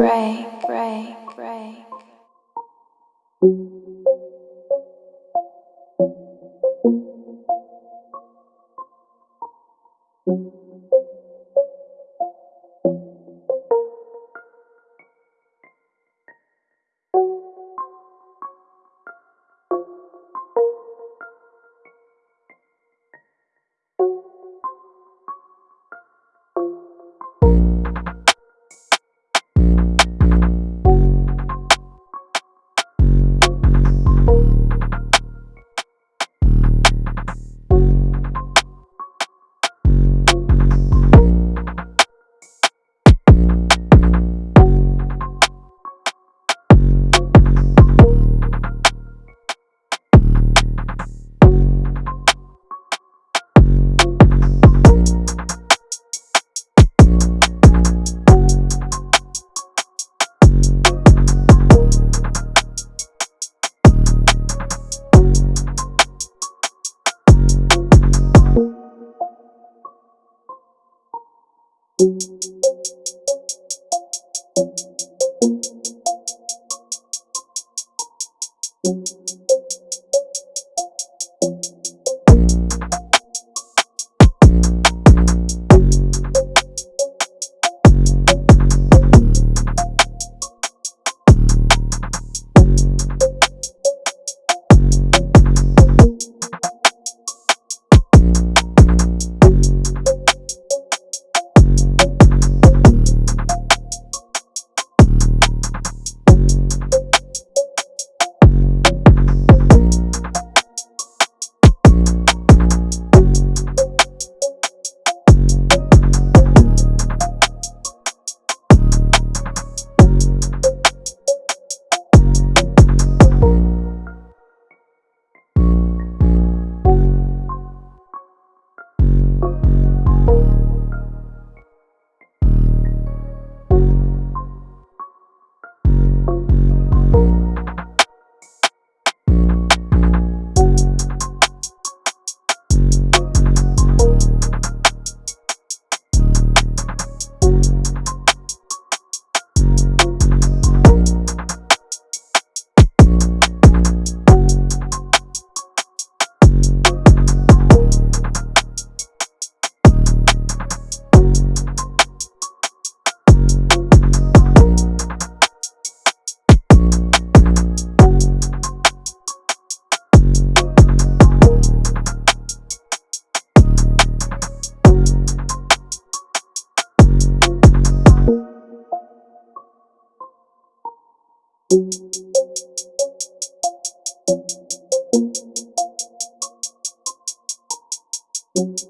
break, break, break. thank you thank you